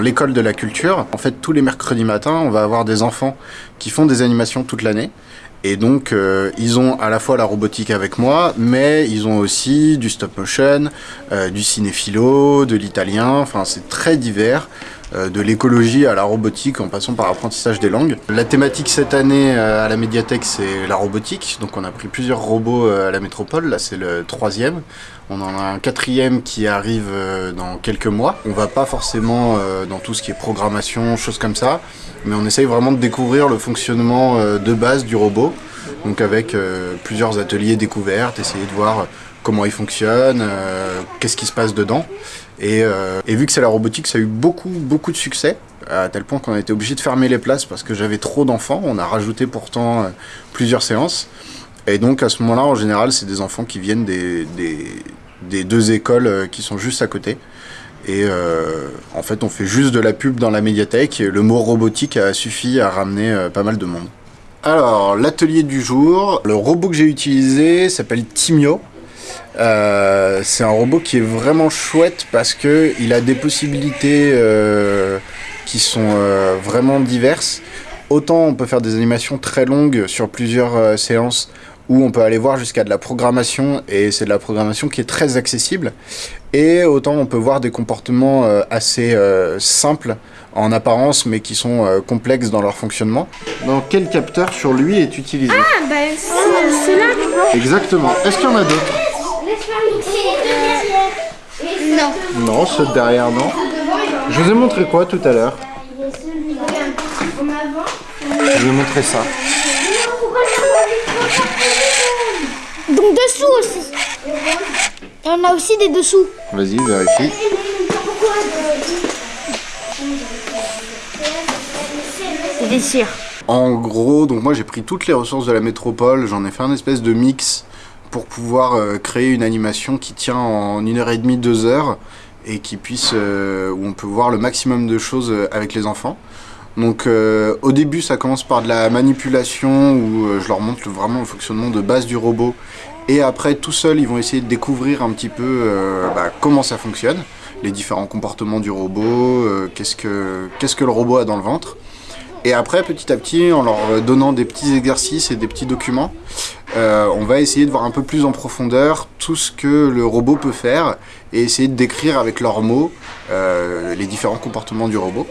l'école de la culture. En fait, tous les mercredis matins, on va avoir des enfants qui font des animations toute l'année. Et donc, euh, ils ont à la fois la robotique avec moi, mais ils ont aussi du stop motion, euh, du cinéphilo, de l'italien, enfin c'est très divers. Euh, de l'écologie à la robotique en passant par l'apprentissage des langues. La thématique cette année à la médiathèque c'est la robotique, donc on a pris plusieurs robots à la métropole, là c'est le troisième. On en a un quatrième qui arrive dans quelques mois. On va pas forcément dans tout ce qui est programmation, choses comme ça, mais on essaye vraiment de découvrir le fonctionnement de base du robot donc avec euh, plusieurs ateliers découvertes, essayer de voir comment il fonctionne, euh, qu'est-ce qui se passe dedans. Euh, et, vu que c'est la robotique, ça a eu beaucoup, beaucoup de succès, à tel point qu'on a été obligé de fermer les places parce que j'avais trop d'enfants. On a rajouté pourtant plusieurs séances. Et donc à ce moment-là, en général, c'est des enfants qui viennent des, des, deux écoles qui sont juste à côté. Et en fait, on fait juste de la pub dans la médiathèque. Et le mot robotique a suffi à ramener pas mal de monde. Alors, l'atelier du jour, le robot que j'ai utilisé s'appelle Timio. Euh, c'est un robot qui est vraiment chouette parce que il a des possibilités euh, qui sont euh, vraiment diverses. Autant on peut faire des animations très longues sur plusieurs séances où on peut aller voir jusqu'à de la programmation et c'est de la programmation qui est très accessible. Et autant on peut voir des comportements assez simples en apparence, mais qui sont euh, complexes dans leur fonctionnement. Dans quel capteur sur lui est utilisé? Ah, bah c'est là, Exactement. Est-ce qu'il y en a d'autres? Non. Non, ceux derrière, non. Je vous ai montré quoi tout à l'heure? Je vous ai montré ça. Donc dessous aussi. Il y en a aussi des dessous. Vas-y, vérifie. En gros, donc moi j'ai pris toutes les ressources de la métropole, j'en ai fait un espèce de mix pour pouvoir euh, créer une animation qui tient en une heure et demie, deux heures et qui puisse, euh, où on peut voir le maximum de choses euh, avec les enfants. Donc au début ça commence par de la manipulation où je leur montre vraiment le fonctionnement de base du robot et après tout seul ils vont essayer de découvrir un petit peu bah, comment ça fonctionne, les différents comportements du robot, qu'est-ce que qu'est-ce que le robot a dans le ventre. Et après, petit à petit, en leur donnant des petits exercices et des petits documents, euh, on va essayer de voir un peu plus en profondeur tout ce que le robot peut faire et essayer de décrire avec leurs mots euh, les différents comportements du robot.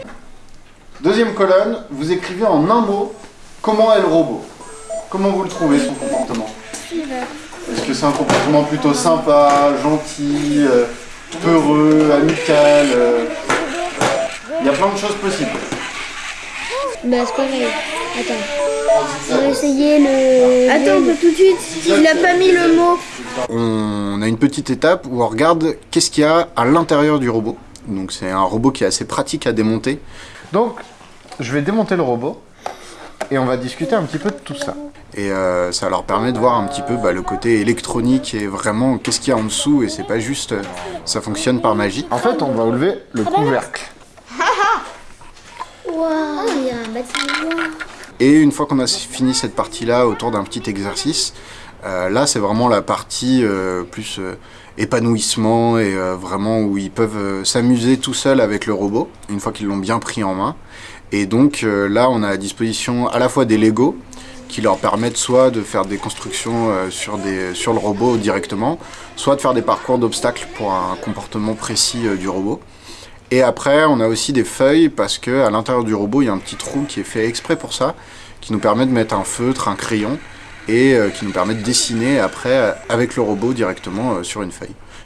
Deuxième colonne, vous écrivez en un mot comment est le robot. Comment vous le trouvez son comportement Est-ce que c'est un comportement plutôt sympa, gentil, euh, peureux, amical Il y a plein de choses possibles. Bah, c'est pareil. Attends. On va essayer le... Attends, tout de suite. Il a pas mis le mot. On a une petite étape où on regarde qu'est-ce qu'il y a à l'intérieur du robot. Donc c'est un robot qui est assez pratique à démonter. Donc, je vais démonter le robot et on va discuter un petit peu de tout ça. Et euh, ça leur permet de voir un petit peu bah, le côté électronique et vraiment qu'est-ce qu'il y a en dessous et c'est pas juste euh, ça fonctionne par magie. En fait, on va enlever le couvercle. Et une fois qu'on a fini cette partie-là autour d'un petit exercice, euh, là c'est vraiment la partie euh, plus euh, épanouissement et vraiment où ils peuvent s'amuser tout seuls avec le robot, une fois qu'ils l'ont bien pris en main. Et donc là on a à disposition à la fois des Lego, qui leur permettent soit de faire des constructions sur, le robot directement, soit de faire des parcours d'obstacles pour un comportement précis du robot. Et après, on a aussi des feuilles parce que à l'intérieur du robot, il y a un petit trou qui est fait exprès pour ça, qui nous permet de mettre un feutre, un crayon, et euh, qui nous permet de dessiner après avec le robot directement euh, sur une feuille.